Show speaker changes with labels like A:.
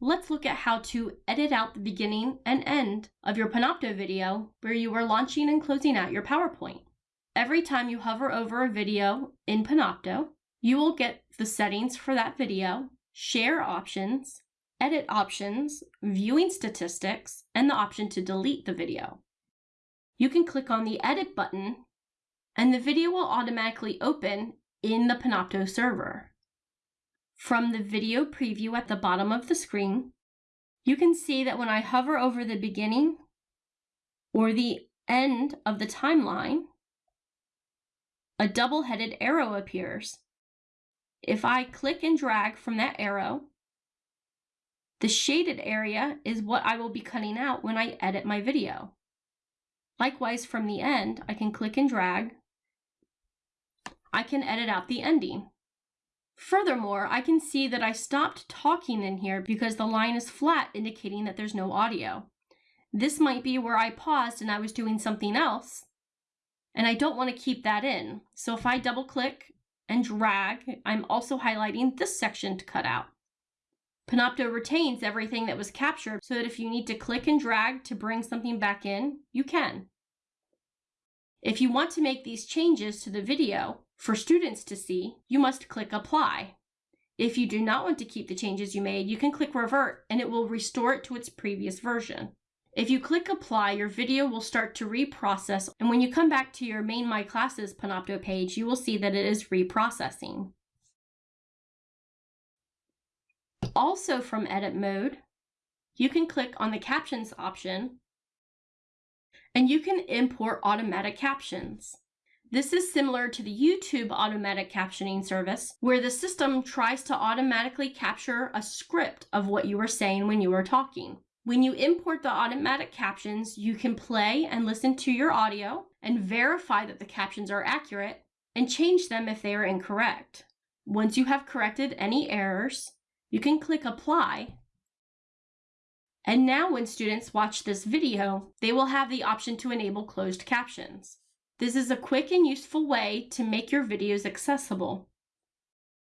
A: let's look at how to edit out the beginning and end of your Panopto video where you are launching and closing out your PowerPoint. Every time you hover over a video in Panopto, you will get the settings for that video, share options, edit options, viewing statistics, and the option to delete the video. You can click on the edit button and the video will automatically open in the Panopto server. From the video preview at the bottom of the screen, you can see that when I hover over the beginning or the end of the timeline, a double-headed arrow appears. If I click and drag from that arrow, the shaded area is what I will be cutting out when I edit my video. Likewise, from the end, I can click and drag. I can edit out the ending. Furthermore, I can see that I stopped talking in here because the line is flat, indicating that there's no audio. This might be where I paused and I was doing something else, and I don't want to keep that in. So if I double click and drag, I'm also highlighting this section to cut out. Panopto retains everything that was captured so that if you need to click and drag to bring something back in, you can. If you want to make these changes to the video for students to see, you must click Apply. If you do not want to keep the changes you made, you can click Revert and it will restore it to its previous version. If you click Apply, your video will start to reprocess, and when you come back to your Main My Classes Panopto page, you will see that it is reprocessing. Also from Edit Mode, you can click on the Captions option and you can import automatic captions. This is similar to the YouTube automatic captioning service, where the system tries to automatically capture a script of what you are saying when you are talking. When you import the automatic captions, you can play and listen to your audio and verify that the captions are accurate and change them if they are incorrect. Once you have corrected any errors, you can click Apply and now when students watch this video, they will have the option to enable closed captions. This is a quick and useful way to make your videos accessible.